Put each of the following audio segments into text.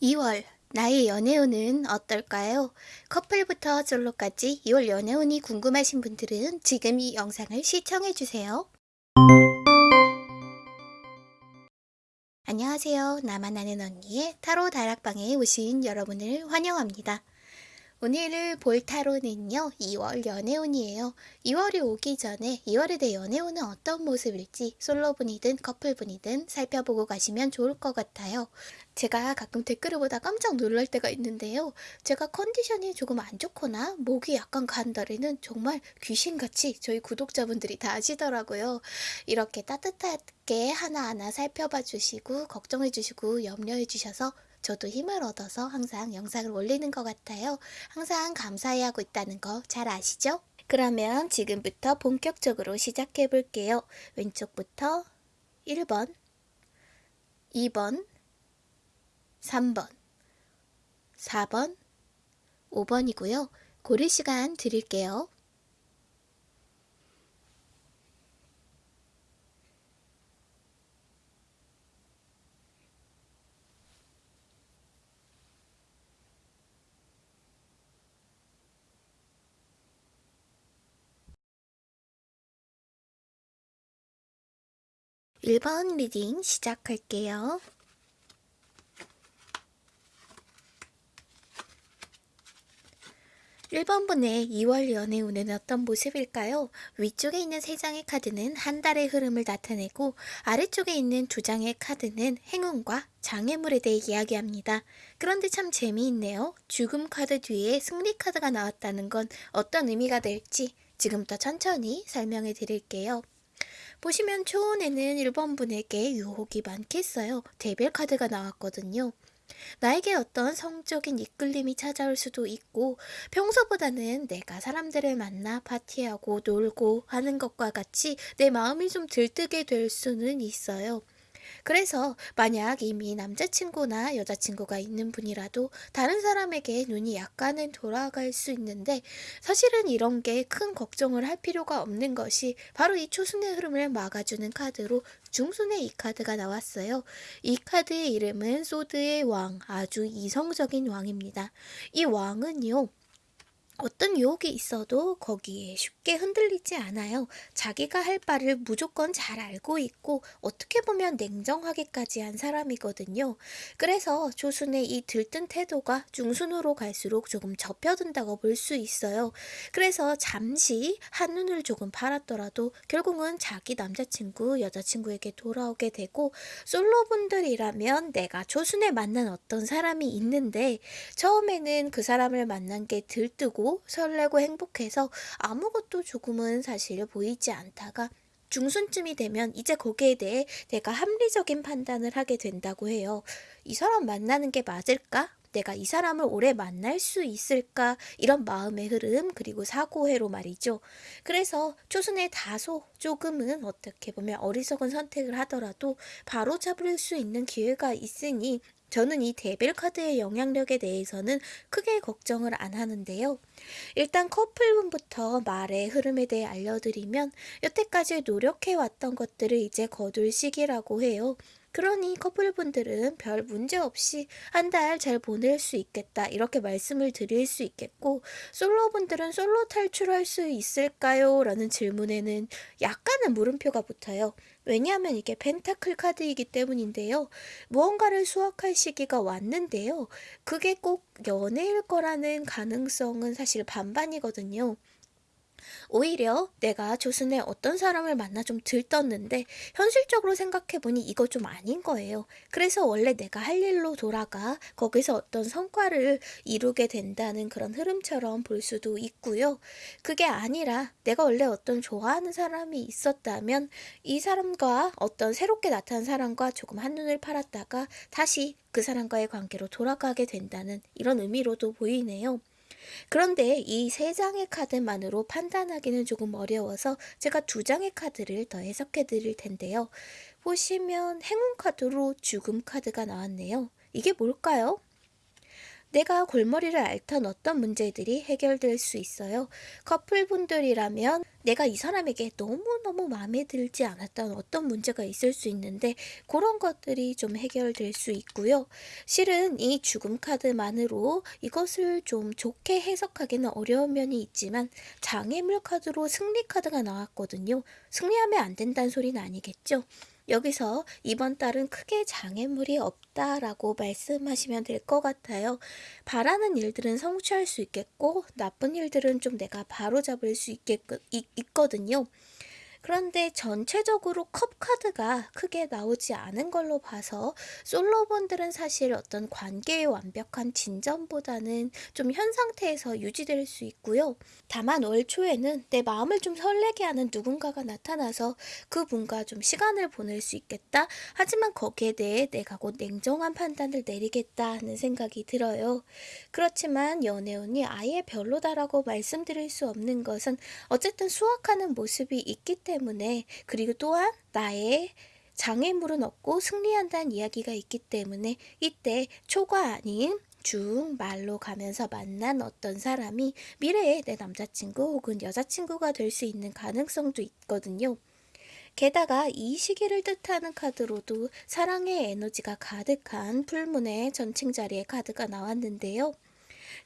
2월 나의 연애운은 어떨까요? 커플부터 솔로까지 2월 연애운이 궁금하신 분들은 지금 이 영상을 시청해주세요. 안녕하세요. 나만 아는 언니의 타로 다락방에 오신 여러분을 환영합니다. 오늘 볼 타로는요, 2월 연애운이에요. 2월이 오기 전에 2월에 대 연애운은 어떤 모습일지 솔로분이든 커플분이든 살펴보고 가시면 좋을 것 같아요. 제가 가끔 댓글을 보다 깜짝 놀랄 때가 있는데요. 제가 컨디션이 조금 안 좋거나 목이 약간 간 달에는 정말 귀신같이 저희 구독자분들이 다 아시더라고요. 이렇게 따뜻하게 하나하나 살펴봐 주시고 걱정해 주시고 염려해 주셔서 저도 힘을 얻어서 항상 영상을 올리는 것 같아요. 항상 감사해 하고 있다는 거 잘 아시죠? 그러면 지금부터 본격적으로 시작해 볼게요. 왼쪽부터 1번, 2번, 3번, 4번, 5번이고요. 고를 시간 드릴게요. 1번 reading 시작할게요. 1번분의 2월 연애운은 어떤 모습일까요? 위쪽에 있는 3장의 카드는 한 달의 흐름을 나타내고 아래쪽에 있는 두 장의 카드는 행운과 장애물에 대해 이야기합니다. 그런데 참 재미있네요. 죽음 카드 뒤에 승리 카드가 나왔다는 건 어떤 의미가 될지 지금부터 천천히 설명해 드릴게요. 보시면 초원에는 1번 분에게 유혹이 많겠어요. 대별 카드가 나왔거든요. 나에게 어떤 성적인 이끌림이 찾아올 수도 있고 평소보다는 내가 사람들을 만나 파티하고 놀고 하는 것과 같이 내 마음이 좀 들뜨게 될 수는 있어요. 그래서 만약 이미 남자친구나 여자친구가 있는 분이라도 다른 사람에게 눈이 약간은 돌아갈 수 있는데 사실은 이런 게 큰 걱정을 할 필요가 없는 것이 바로 이 초순의 흐름을 막아주는 카드로 중순의 이 카드가 나왔어요. 이 카드의 이름은 소드의 왕, 아주 이성적인 왕입니다. 이 왕은요, 어떤 유혹이 있어도 거기에 쉽게 흔들리지 않아요. 자기가 할 바를 무조건 잘 알고 있고 어떻게 보면 냉정하게까지 한 사람이거든요. 그래서 조순의 이 들뜬 태도가 중순으로 갈수록 조금 접혀든다고 볼 수 있어요. 그래서 잠시 한눈을 조금 팔았더라도 결국은 자기 남자친구, 여자친구에게 돌아오게 되고 솔로분들이라면 내가 조순에 만난 어떤 사람이 있는데 처음에는 그 사람을 만난 게 들뜨고 설레고 행복해서 아무것도 조금은 사실 보이지 않다가 중순쯤이 되면 이제 거기에 대해 내가 합리적인 판단을 하게 된다고 해요. 이 사람 만나는 게 맞을까? 내가 이 사람을 오래 만날 수 있을까? 이런 마음의 흐름, 그리고 사고회로 말이죠. 그래서 초순에 다소 조금은 어떻게 보면 어리석은 선택을 하더라도 바로 잡을 수 있는 기회가 있으니 저는 이 데빌 카드의 영향력에 대해서는 크게 걱정을 안 하는데요. 일단 커플분부터 말의 흐름에 대해 알려드리면 여태까지 노력해왔던 것들을 이제 거둘 시기라고 해요. 그러니 커플분들은 별 문제 없이 한 달 잘 보낼 수 있겠다 이렇게 말씀을 드릴 수 있겠고 솔로분들은 솔로 탈출할 수 있을까요? 라는 질문에는 약간은 물음표가 붙어요. 왜냐하면 이게 펜타클 카드이기 때문인데요. 무언가를 수확할 시기가 왔는데요. 그게 꼭 연애일 거라는 가능성은 사실 반반이거든요. 오히려 내가 조순에 어떤 사람을 만나 좀 들떴는데 현실적으로 생각해보니 이거 좀 아닌 거예요. 그래서 원래 내가 할 일로 돌아가 거기서 어떤 성과를 이루게 된다는 그런 흐름처럼 볼 수도 있고요. 그게 아니라 내가 원래 어떤 좋아하는 사람이 있었다면 이 사람과 어떤 새롭게 나타난 사람과 조금 한눈을 팔았다가 다시 그 사람과의 관계로 돌아가게 된다는 이런 의미로도 보이네요. 그런데 이 세 장의 카드만으로 판단하기는 조금 어려워서 제가 두 장의 카드를 더 해석해 드릴 텐데요. 보시면 행운 카드로 죽음 카드가 나왔네요. 이게 뭘까요? 내가 골머리를 앓던 어떤 문제들이 해결될 수 있어요. 커플분들이라면 내가 이 사람에게 너무너무 마음에 들지 않았던 어떤 문제가 있을 수 있는데 그런 것들이 좀 해결될 수 있고요. 실은 이 죽음 카드만으로 이것을 좀 좋게 해석하기는 어려운 면이 있지만 장애물 카드로 승리 카드가 나왔거든요. 승리하면 안 된다는 소리는 아니겠죠? 여기서 이번 달은 크게 장애물이 없다라고 말씀하시면 될 것 같아요. 바라는 일들은 성취할 수 있겠고, 나쁜 일들은 좀 내가 바로잡을 수 있겠, 있, 있거든요. 그런데 전체적으로 컵 카드가 크게 나오지 않은 걸로 봐서 솔로분들은 사실 어떤 관계의 완벽한 진전보다는 좀 현 상태에서 유지될 수 있고요. 다만 올 초에는 내 마음을 좀 설레게 하는 누군가가 나타나서 그분과 좀 시간을 보낼 수 있겠다. 하지만 거기에 대해 내가 곧 냉정한 판단을 내리겠다 하는 생각이 들어요. 그렇지만 연애운이 아예 별로다라고 말씀드릴 수 없는 것은 어쨌든 수확하는 모습이 있기 때문에 그리고 또한 나의 장애물은 없고 승리한다는 이야기가 있기 때문에 이때 초가 아닌 중 말로 가면서 만난 어떤 사람이 미래에 내 남자친구 혹은 여자친구가 될 수 있는 가능성도 있거든요. 게다가 이 시기를 뜻하는 카드로도 사랑의 에너지가 가득한 풀문의 전칭 자리의 카드가 나왔는데요.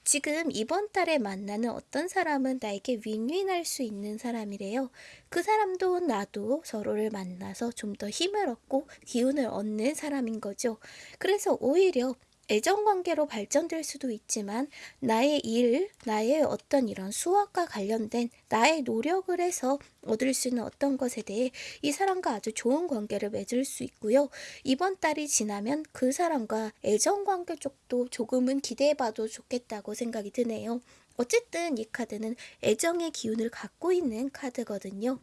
지금 이번 달에 만나는 어떤 사람은 나에게 윈윈할 수 있는 사람이래요. 그 사람도 나도 서로를 만나서 좀 더 힘을 얻고 기운을 얻는 사람인 거죠. 그래서 오히려 애정 관계로 발전될 수도 있지만 나의 일, 나의 어떤 이런 수학과 관련된 나의 노력을 해서 얻을 수 있는 어떤 것에 대해 이 사람과 아주 좋은 관계를 맺을 수 있고요. 이번 달이 지나면 그 사람과 애정 관계 쪽도 조금은 기대해봐도 좋겠다고 생각이 드네요. 어쨌든 이 카드는 애정의 기운을 갖고 있는 카드거든요.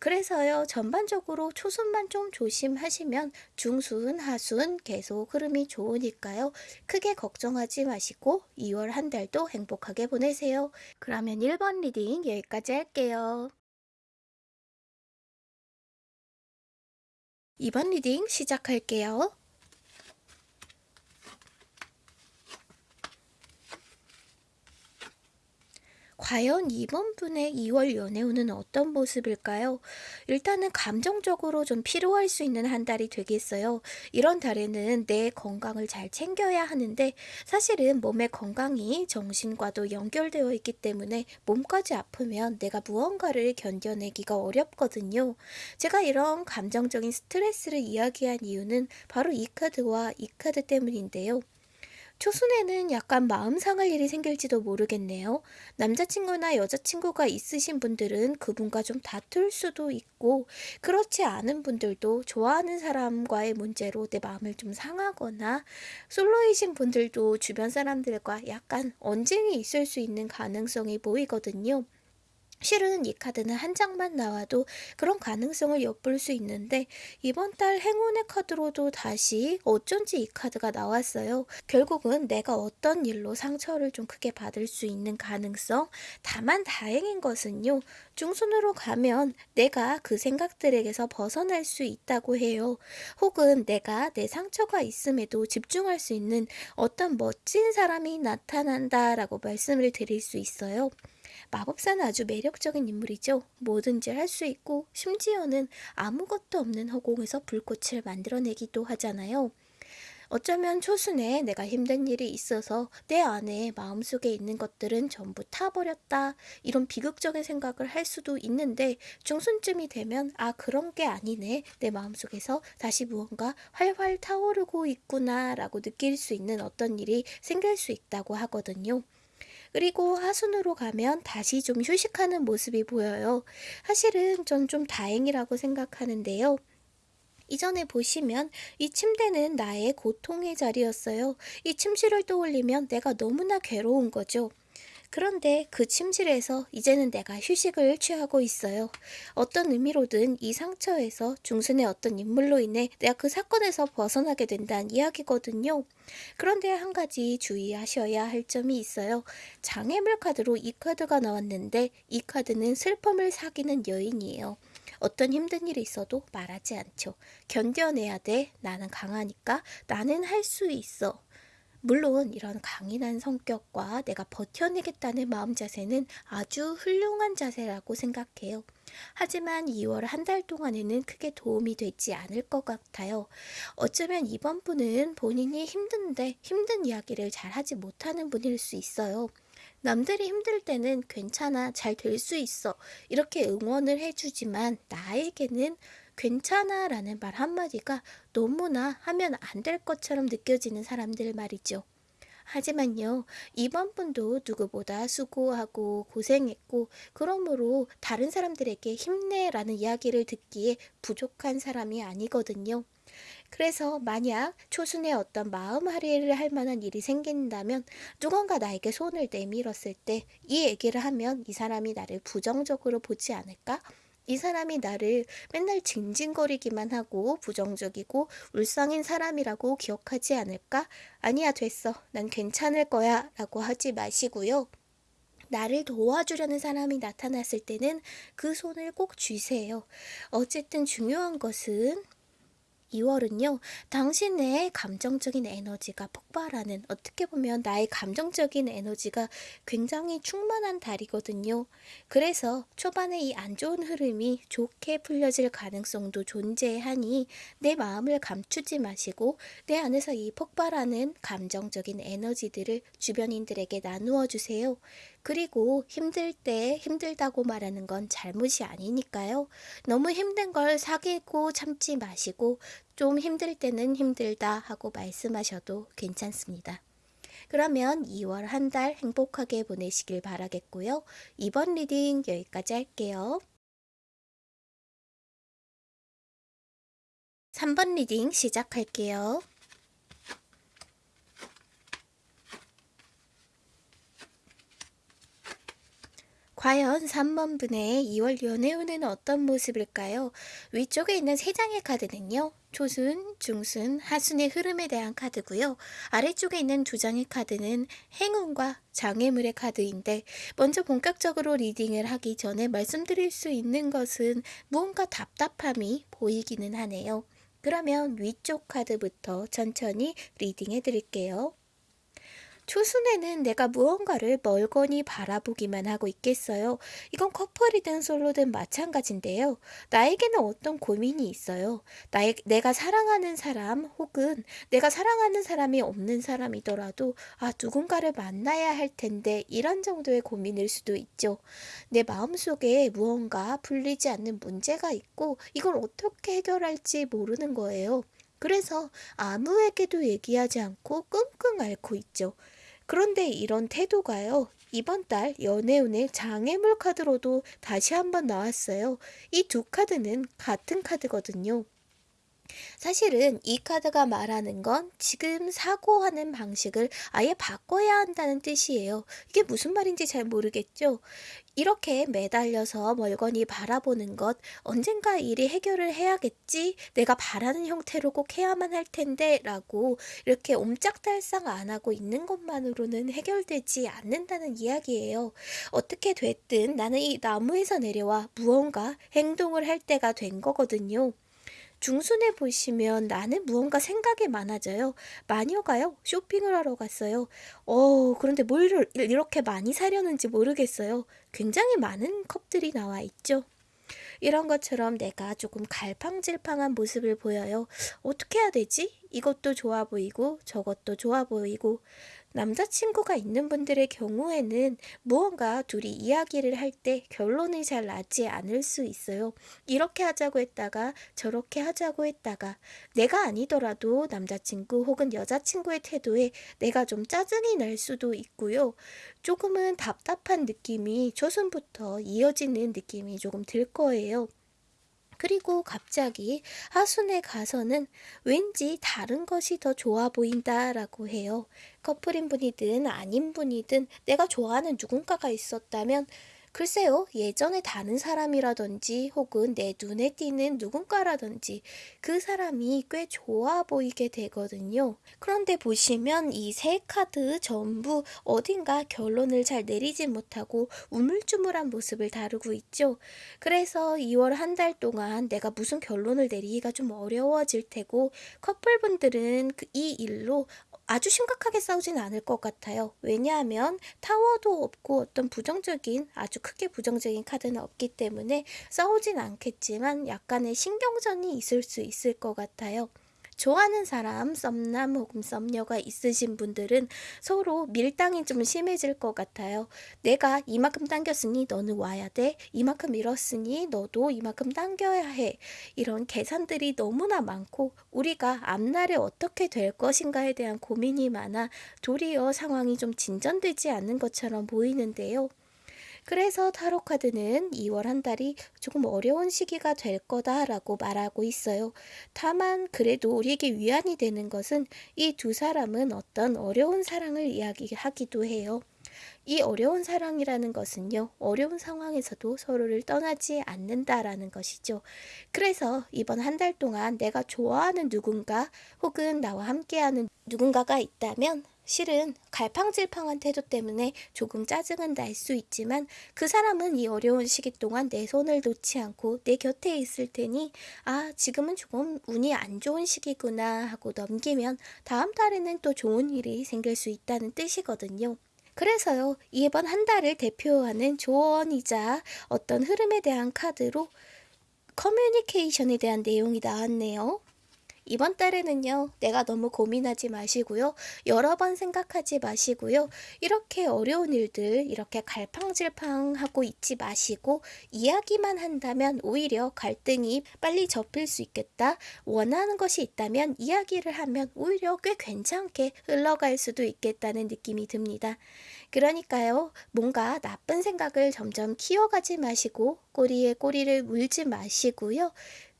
그래서요, 전반적으로 초순만 좀 조심하시면 중순, 하순 계속 흐름이 좋으니까요. 크게 걱정하지 마시고 2월 한 달도 행복하게 보내세요. 그러면 1번 reading 여기까지 할게요. 2번 reading 시작할게요. 과연 이번 분의 2월 연애운은 어떤 모습일까요? 일단은 감정적으로 좀 필요할 수 있는 한 달이 되겠어요. 이런 달에는 내 건강을 잘 챙겨야 하는데 사실은 몸의 건강이 정신과도 연결되어 있기 때문에 몸까지 아프면 내가 무언가를 견뎌내기가 어렵거든요. 제가 이런 감정적인 스트레스를 이야기한 이유는 바로 이 카드와 이 카드 때문인데요. 초순에는 약간 마음 상할 일이 생길지도 모르겠네요. 남자친구나 여자친구가 있으신 분들은 그분과 좀 다툴 수도 있고, 그렇지 않은 분들도 좋아하는 사람과의 문제로 내 마음을 좀 상하거나, 솔로이신 분들도 주변 사람들과 약간 언쟁이 있을 수 있는 가능성이 보이거든요. 실은 이 카드는 한 장만 나와도 그런 가능성을 엿볼 수 있는데 이번 달 행운의 카드로도 다시 어쩐지 이 카드가 나왔어요. 결국은 내가 어떤 일로 상처를 좀 크게 받을 수 있는 가능성 다만 다행인 것은요. 중순으로 가면 내가 그 생각들에게서 벗어날 수 있다고 해요. 혹은 내가 내 상처가 있음에도 집중할 수 있는 어떤 멋진 사람이 나타난다라고 말씀을 드릴 수 있어요. 마법사는 아주 매력적인 인물이죠. 뭐든지 할 수 있고 심지어는 아무것도 없는 허공에서 불꽃을 만들어내기도 하잖아요. 어쩌면 초순에 내가 힘든 일이 있어서 내 안에 마음속에 있는 것들은 전부 타버렸다. 이런 비극적인 생각을 할 수도 있는데 중순쯤이 되면 아 그런 게 아니네. 내 마음속에서 다시 무언가 활활 타오르고 있구나 라고 느낄 수 있는 어떤 일이 생길 수 있다고 하거든요. 그리고 하순으로 가면 다시 좀 휴식하는 모습이 보여요. 사실은 전 좀 다행이라고 생각하는데요. 이전에 보시면 이 침대는 나의 고통의 자리였어요. 이 침실을 떠올리면 내가 너무나 괴로운 거죠. 그런데 그 침실에서 이제는 내가 휴식을 취하고 있어요. 어떤 의미로든 이 상처에서 중순의 어떤 인물로 인해 내가 그 사건에서 벗어나게 된다는 이야기거든요. 그런데 한 가지 주의하셔야 할 점이 있어요. 장애물 카드로 이 카드가 나왔는데 이 카드는 슬픔을 사귀는 여인이에요. 어떤 힘든 일이 있어도 말하지 않죠. 견뎌내야 돼. 나는 강하니까. 나는 할 수 있어. 물론 이런 강인한 성격과 내가 버텨내겠다는 마음 자세는 아주 훌륭한 자세라고 생각해요. 하지만 2월 한 달 동안에는 크게 도움이 되지 않을 것 같아요. 어쩌면 이번 분은 본인이 힘든데 힘든 이야기를 잘 하지 못하는 분일 수 있어요. 남들이 힘들 때는 괜찮아, 잘 될 수 있어. 이렇게 응원을 해주지만 나에게는 괜찮아 라는 말 한마디가 너무나 하면 안 될 것처럼 느껴지는 사람들 말이죠. 하지만요, 이번 분도 누구보다 수고하고 고생했고, 그러므로 다른 사람들에게 힘내라는 이야기를 듣기에 부족한 사람이 아니거든요. 그래서 만약 초순에 어떤 마음 할애를 할 만한 일이 생긴다면 누군가 나에게 손을 내밀었을 때 이 얘기를 하면 이 사람이 나를 부정적으로 보지 않을까? 이 사람이 나를 맨날 징징거리기만 하고 부정적이고 울상인 사람이라고 기억하지 않을까? 아니야, 됐어. 난 괜찮을 거야. 라고 하지 마시고요. 나를 도와주려는 사람이 나타났을 때는 그 손을 꼭 쥐세요. 어쨌든 중요한 것은 2월은요, 당신의 감정적인 에너지가 폭 발하는, 어떻게 보면 나의 감정적인 에너지가 굉장히 충만한 달이거든요. 그래서 초반에 이 안 좋은 흐름이 좋게 풀려질 가능성도 존재하니 내 마음을 감추지 마시고 내 안에서 이 폭발하는 감정적인 에너지들을 주변인들에게 나누어 주세요. 그리고 힘들 때 힘들다고 말하는 건 잘못이 아니니까요. 너무 힘든 걸 사귀고 참지 마시고 좀 힘들 때는 힘들다 하고 말씀하셔도 괜찮습니다. 그러면 2월 한 달 행복하게 보내시길 바라겠고요. 이번 reading 여기까지 할게요. 3번 reading 시작할게요. 과연 3번분의 2월 연애운은 어떤 모습일까요? 위쪽에 있는 3장의 카드는요. 초순, 중순, 하순의 흐름에 대한 카드고요. 아래쪽에 있는 두 장의 카드는 행운과 장애물의 카드인데 먼저 본격적으로 리딩을 하기 전에 말씀드릴 수 있는 것은 무언가 답답함이 보이기는 하네요. 그러면 위쪽 카드부터 천천히 리딩해 드릴게요. 초순에는 내가 무언가를 멀거니 바라보기만 하고 있겠어요. 이건 커플이든 솔로든 마찬가지인데요. 나에게는 어떤 고민이 있어요. 나의, 내가 사랑하는 사람 혹은 내가 사랑하는 사람이 없는 사람이더라도 아 누군가를 만나야 할 텐데 이런 정도의 고민일 수도 있죠. 내 마음속에 무언가 풀리지 않는 문제가 있고 이걸 어떻게 해결할지 모르는 거예요. 그래서 아무에게도 얘기하지 않고 끙끙 앓고 있죠. 그런데 이런 태도가요. 이번 달 연애운의 장애물 카드로도 다시 한번 나왔어요. 이 두 카드는 같은 카드거든요. 사실은 이 카드가 말하는 건 지금 사고하는 방식을 아예 바꿔야 한다는 뜻이에요. 이게 무슨 말인지 잘 모르겠죠? 이렇게 매달려서 멀거니 바라보는 것, 언젠가 일이 해결을 해야겠지, 내가 바라는 형태로 꼭 해야만 할 텐데, 라고 이렇게 옴짝달싹 안 하고 있는 것만으로는 해결되지 않는다는 이야기예요. 어떻게 됐든 나는 이 나무에서 내려와 무언가 행동을 할 때가 된 거거든요. 중순에 보시면 나는 무언가 생각이 많아져요. 마녀가요. 쇼핑을 하러 갔어요. 어, 그런데 뭘 이렇게 많이 사려는지 모르겠어요. 굉장히 많은 컵들이 나와 있죠. 이런 것처럼 내가 조금 갈팡질팡한 모습을 보여요. 어떻게 해야 되지? 이것도 좋아 보이고 저것도 좋아 보이고 남자친구가 있는 분들의 경우에는 무언가 둘이 이야기를 할 때 결론이 잘 나지 않을 수 있어요. 이렇게 하자고 했다가 저렇게 하자고 했다가 내가 아니더라도 남자친구 혹은 여자친구의 태도에 내가 좀 짜증이 날 수도 있고요. 조금은 답답한 느낌이 초순부터 이어지는 느낌이 조금 들 거예요. 그리고 갑자기 하순에 가서는 왠지 다른 것이 더 좋아 보인다라고 해요. 커플인 분이든 아닌 분이든 내가 좋아하는 누군가가 있었다면 글쎄요, 예전에 다른 사람이라든지 혹은 내 눈에 띄는 누군가라든지 그 사람이 꽤 좋아 보이게 되거든요. 그런데 보시면 이 세 카드 전부 어딘가 결론을 잘 내리지 못하고 우물쭈물한 모습을 다루고 있죠. 그래서 2월 한 달 동안 내가 무슨 결론을 내리기가 좀 어려워질 테고 커플분들은 그 이 일로 아주 심각하게 싸우진 않을 것 같아요. 왜냐하면 타워도 없고 어떤 부정적인, 아주 크게 부정적인 카드는 없기 때문에 싸우진 않겠지만 약간의 신경전이 있을 수 있을 것 같아요. 좋아하는 사람, 썸남 혹은 썸녀가 있으신 분들은 서로 밀당이 좀 심해질 것 같아요. 내가 이만큼 당겼으니 너는 와야 돼. 이만큼 밀었으니 너도 이만큼 당겨야 해. 이런 계산들이 너무나 많고 우리가 앞날에 어떻게 될 것인가에 대한 고민이 많아 도리어 상황이 좀 진전되지 않는 것처럼 보이는데요. 그래서 타로 카드는 2월 한 달이 조금 어려운 시기가 될 거다라고 말하고 있어요. 다만 그래도 우리에게 위안이 되는 것은 이 두 사람은 어떤 어려운 사랑을 이야기하기도 해요. 이 어려운 사랑이라는 것은요, 어려운 상황에서도 서로를 떠나지 않는다라는 것이죠. 그래서 이번 한 달 동안 내가 좋아하는 누군가 혹은 나와 함께하는 누군가가 있다면 실은 갈팡질팡한 태도 때문에 조금 짜증은 날 수 있지만 그 사람은 이 어려운 시기 동안 내 손을 놓지 않고 내 곁에 있을 테니 아, 지금은 조금 운이 안 좋은 시기구나 하고 넘기면 다음 달에는 또 좋은 일이 생길 수 있다는 뜻이거든요. 그래서요, 이번 한 달을 대표하는 조언이자 어떤 흐름에 대한 카드로 커뮤니케이션에 대한 내용이 나왔네요. 이번 달에는요, 내가 너무 고민하지 마시고요. 여러 번 생각하지 마시고요. 이렇게 어려운 일들, 이렇게 갈팡질팡 하고 있지 마시고, 이야기만 한다면 오히려 갈등이 빨리 접힐 수 있겠다. 원하는 것이 있다면 이야기를 하면 오히려 꽤 괜찮게 흘러갈 수도 있겠다는 느낌이 듭니다. 그러니까요, 뭔가 나쁜 생각을 점점 키워가지 마시고, 꼬리에 꼬리를 물지 마시고요.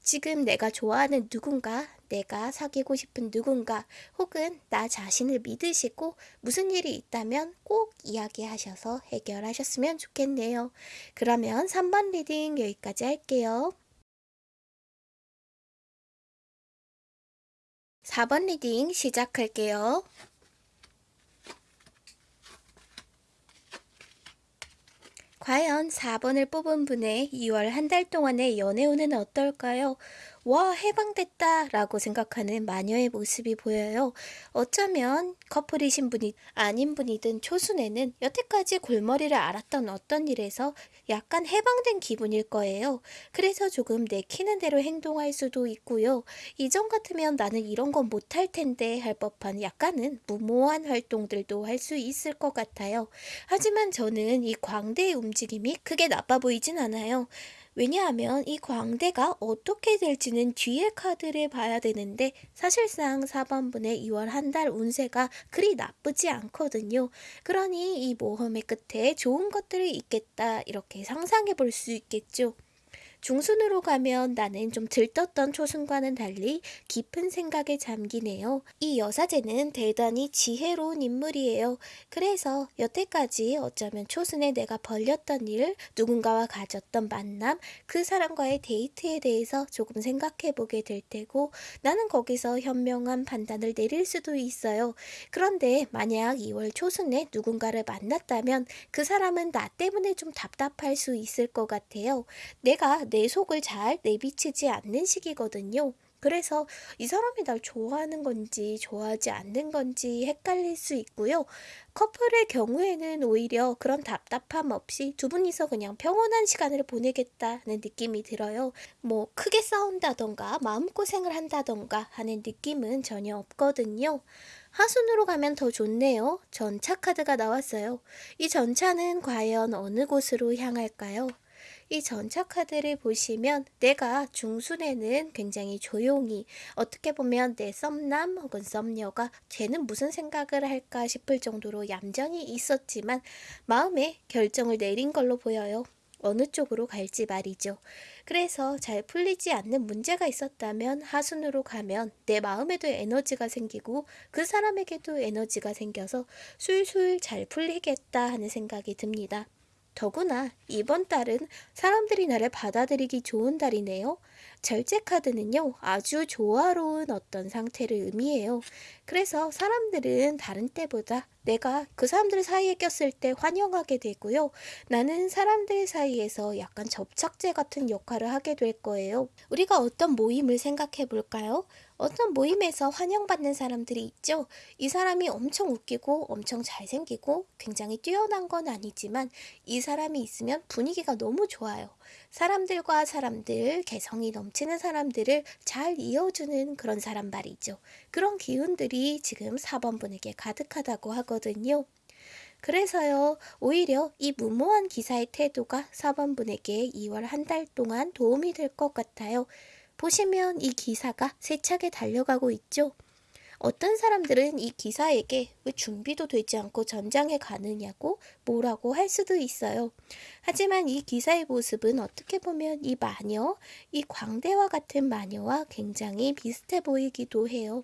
지금 내가 좋아하는 누군가, 내가 사귀고 싶은 누군가, 혹은 나 자신을 믿으시고 무슨 일이 있다면 꼭 이야기하셔서 해결하셨으면 좋겠네요. 그러면 3번 reading 여기까지 할게요. 4번 reading 시작할게요. 과연 4번을 뽑은 분의 2월 한 달 동안의 연애운은 어떨까요? 와, 해방됐다 라고 생각하는 마녀의 모습이 보여요. 어쩌면 커플이신 분이 아닌 분이든 초순에는 여태까지 골머리를 앓았던 어떤 일에서 약간 해방된 기분일 거예요. 그래서 조금 내키는 대로 행동할 수도 있고요. 이전 같으면 나는 이런 건 못할 텐데 할 법한 약간은 무모한 활동들도 할 수 있을 것 같아요. 하지만 저는 이 광대의 움직임이 크게 나빠 보이진 않아요. 왜냐하면 이 광대가 어떻게 될지는 뒤에 카드를 봐야 되는데 사실상 4번분의 2월 한 달 운세가 그리 나쁘지 않거든요. 그러니 이 모험의 끝에 좋은 것들이 있겠다 이렇게 상상해 볼 수 있겠죠. 중순으로 가면 나는 좀 들떴던 초순과는 달리 깊은 생각에 잠기네요. 이 여사제는 대단히 지혜로운 인물이에요. 그래서 여태까지 어쩌면 초순에 내가 벌렸던 일, 누군가와 가졌던 만남, 그 사람과의 데이트에 대해서 조금 생각해 보게 될 테고 나는 거기서 현명한 판단을 내릴 수도 있어요. 그런데 만약 2월 초순에 누군가를 만났다면 그 사람은 나 때문에 좀 답답할 수 있을 것 같아요. 내가 내 속을 잘 내비치지 않는 시기거든요. 그래서 이 사람이 날 좋아하는 건지 좋아하지 않는 건지 헷갈릴 수 있고요. 커플의 경우에는 오히려 그런 답답함 없이 두 분이서 그냥 평온한 시간을 보내겠다는 느낌이 들어요. 뭐 크게 싸운다던가 마음고생을 한다던가 하는 느낌은 전혀 없거든요. 하순으로 가면 더 좋네요. 전차 카드가 나왔어요. 이 전차는 과연 어느 곳으로 향할까요? 이 전차 카드를 보시면 내가 중순에는 굉장히 조용히 어떻게 보면 내 썸남 혹은 썸녀가 쟤는 무슨 생각을 할까 싶을 정도로 얌전히 있었지만 마음에 결정을 내린 걸로 보여요. 어느 쪽으로 갈지 말이죠. 그래서 잘 풀리지 않는 문제가 있었다면 하순으로 가면 내 마음에도 에너지가 생기고 그 사람에게도 에너지가 생겨서 술술 잘 풀리겠다 하는 생각이 듭니다. 더구나 이번 달은 사람들이 나를 받아들이기 좋은 달이네요. 절제 카드는요, 아주 조화로운 어떤 상태를 의미해요. 그래서 사람들은 다른 때보다 내가 그 사람들 사이에 꼈을 때 환영하게 되고요. 나는 사람들 사이에서 약간 접착제 같은 역할을 하게 될 거예요. 우리가 어떤 모임을 생각해 볼까요? 어떤 모임에서 환영받는 사람들이 있죠. 이 사람이 엄청 웃기고 엄청 잘생기고 굉장히 뛰어난 건 아니지만 이 사람이 있으면 분위기가 너무 좋아요. 사람들과 사람들, 개성이 넘치는 사람들을 잘 이어주는 그런 사람 말이죠. 그런 기운들이 지금 4번 분에게 가득하다고 하거든요. 그래서요, 오히려 이 무모한 기사의 태도가 4번 분에게 2월 한 달 동안 도움이 될 것 같아요. 보시면 이 기사가 세차게 달려가고 있죠. 어떤 사람들은 이 기사에게 왜 준비도 되지 않고 전장에 가느냐고 뭐라고 할 수도 있어요. 하지만 이 기사의 모습은 어떻게 보면 이 마녀, 이 광대와 같은 마녀와 굉장히 비슷해 보이기도 해요.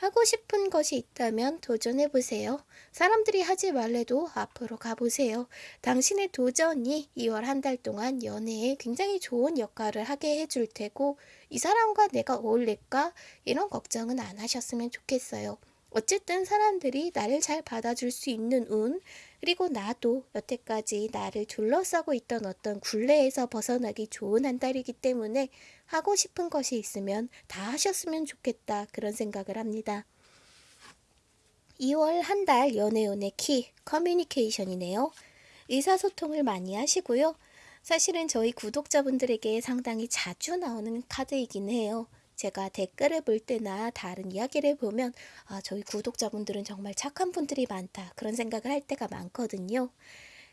하고 싶은 것이 있다면 도전해 보세요. 사람들이 하지 말래도 앞으로 가보세요. 당신의 도전이 2월 한 달 동안 연애에 굉장히 좋은 역할을 하게 해줄 테고 이 사람과 내가 어울릴까? 이런 걱정은 안 하셨으면 좋겠어요. 어쨌든 사람들이 나를 잘 받아줄 수 있는 운, 그리고 나도 여태까지 나를 둘러싸고 있던 어떤 굴레에서 벗어나기 좋은 한 달이기 때문에 하고 싶은 것이 있으면 다 하셨으면 좋겠다 그런 생각을 합니다. 2월 한 달 연애운의 키 커뮤니케이션이네요. 의사소통을 많이 하시고요. 사실은 저희 구독자분들에게 상당히 자주 나오는 카드이긴 해요. 제가 댓글을 볼 때나 다른 이야기를 보면 아, 저희 구독자분들은 정말 착한 분들이 많다 그런 생각을 할 때가 많거든요.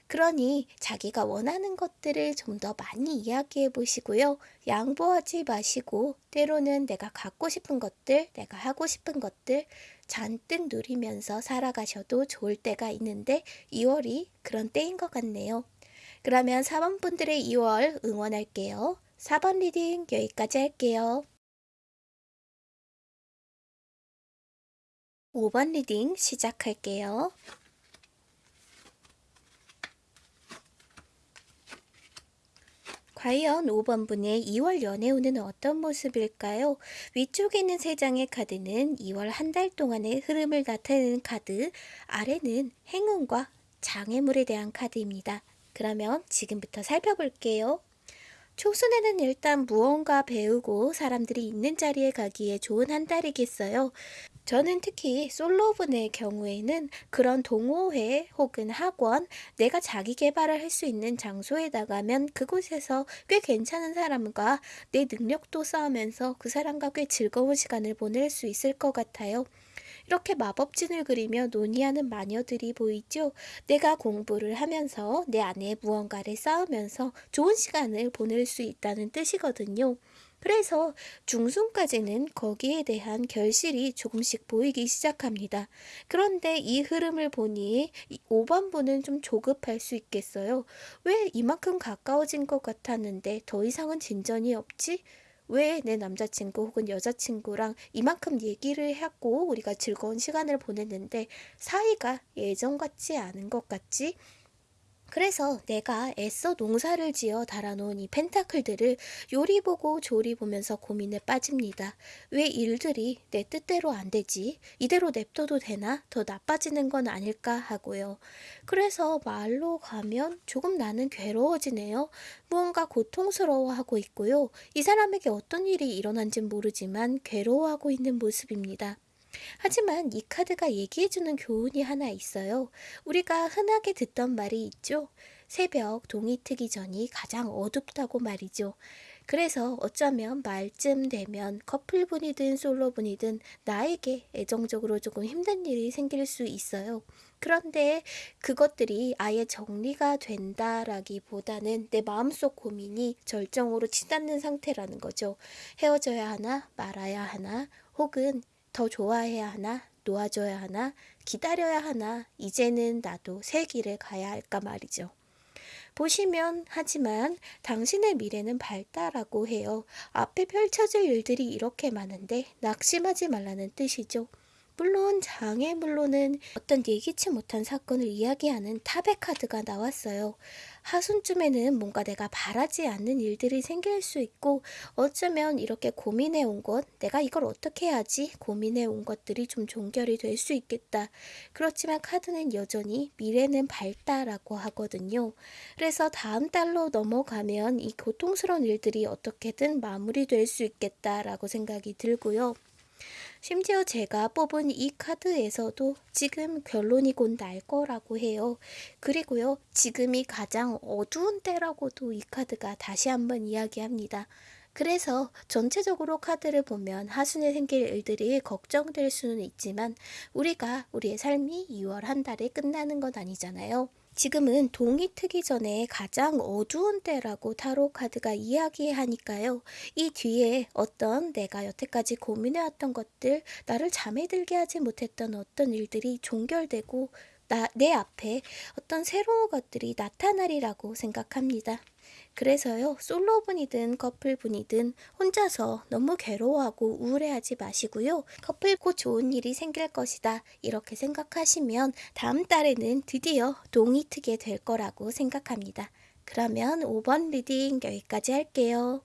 그러니 자기가 원하는 것들을 좀 더 많이 이야기해 보시고요. 양보하지 마시고 때로는 내가 갖고 싶은 것들, 내가 하고 싶은 것들 잔뜩 누리면서 살아가셔도 좋을 때가 있는데 2월이 그런 때인 것 같네요. 그러면 4번 분들의 2월 응원할게요. 4번 reading 여기까지 할게요. 5번 reading 시작할게요. 과연 5번 분의 2월 연애운은 어떤 모습일까요? 위쪽에 있는 3장의 카드는 2월 한 달 동안의 흐름을 나타내는 카드, 아래는 행운과 장애물에 대한 카드입니다. 그러면 지금부터 살펴볼게요. 초순에는 일단 무언가 배우고 사람들이 있는 자리에 가기에 좋은 한 달이겠어요. 저는 특히 솔로분의 경우에는 그런 동호회 혹은 학원, 내가 자기 개발을 할 수 있는 장소에 나가면 그곳에서 꽤 괜찮은 사람과 내 능력도 쌓으면서 그 사람과 꽤 즐거운 시간을 보낼 수 있을 것 같아요. 이렇게 마법진을 그리며 논의하는 마녀들이 보이죠? 내가 공부를 하면서 내 안에 무언가를 쌓으면서 좋은 시간을 보낼 수 있다는 뜻이거든요. 그래서 중순까지는 거기에 대한 결실이 조금씩 보이기 시작합니다. 그런데 이 흐름을 보니 5번분은 좀 조급할 수 있겠어요. 왜 이만큼 가까워진 것 같았는데 더 이상은 진전이 없지? 왜 내 남자친구 혹은 여자친구랑 이만큼 얘기를 하고 우리가 즐거운 시간을 보냈는데 사이가 예전 같지 않은 것 같지? 그래서 내가 애써 농사를 지어 달아놓은 이 펜타클들을 요리 보고 조리 보면서 고민에 빠집니다. 왜 일들이 내 뜻대로 안 되지? 이대로 냅둬도 되나? 더 나빠지는 건 아닐까 하고요. 그래서 말로 가면 조금 나는 괴로워지네요. 무언가 고통스러워하고 있고요. 이 사람에게 어떤 일이 일어난진 모르지만 괴로워하고 있는 모습입니다. 하지만 이 카드가 얘기해주는 교훈이 하나 있어요. 우리가 흔하게 듣던 말이 있죠. 새벽 동이 트기 전이 가장 어둡다고 말이죠. 그래서 어쩌면 말쯤 되면 커플분이든 솔로분이든 나에게 애정적으로 조금 힘든 일이 생길 수 있어요. 그런데 그것들이 아예 정리가 된다라기보다는 내 마음속 고민이 절정으로 치닫는 상태라는 거죠. 헤어져야 하나 말아야 하나 혹은 더 좋아해야 하나, 놓아줘야 하나, 기다려야 하나, 이제는 나도 새 길을 가야 할까 말이죠. 보시면 하지만 당신의 미래는 밝다라고 해요. 앞에 펼쳐질 일들이 이렇게 많은데 낙심하지 말라는 뜻이죠. 물론 장애물로는 어떤 예기치 못한 사건을 이야기하는 탑의 카드가 나왔어요. 하순쯤에는 뭔가 내가 바라지 않는 일들이 생길 수 있고 어쩌면 이렇게 고민해 온 것, 내가 이걸 어떻게 해야지 고민해 온 것들이 좀 종결이 될 수 있겠다. 그렇지만 카드는 여전히 미래는 밝다라고 하거든요. 그래서 다음 달로 넘어가면 이 고통스러운 일들이 어떻게든 마무리될 수 있겠다라고 생각이 들고요. 심지어 제가 뽑은 이 카드에서도 지금 결론이 곧 날 거라고 해요. 그리고요, 지금이 가장 어두운 때라고도 이 카드가 다시 한번 이야기합니다. 그래서 전체적으로 카드를 보면 하순에 생길 일들이 걱정될 수는 있지만 우리가 우리의 삶이 2월 한 달에 끝나는 건 아니잖아요. 지금은 동이 트기 전에 가장 어두운 때라고 타로 카드가 이야기하니까요. 이 뒤에 어떤 내가 여태까지 고민해왔던 것들, 나를 잠에 들게 하지 못했던 어떤 일들이 종결되고 나, 내 앞에 어떤 새로운 것들이 나타나리라고 생각합니다. 그래서요, 솔로분이든 커플분이든 혼자서 너무 괴로워하고 우울해하지 마시고요. 커플 곧 좋은 일이 생길 것이다. 이렇게 생각하시면 다음 달에는 드디어 동이 트게 될 거라고 생각합니다. 그러면 5번 리딩 여기까지 할게요.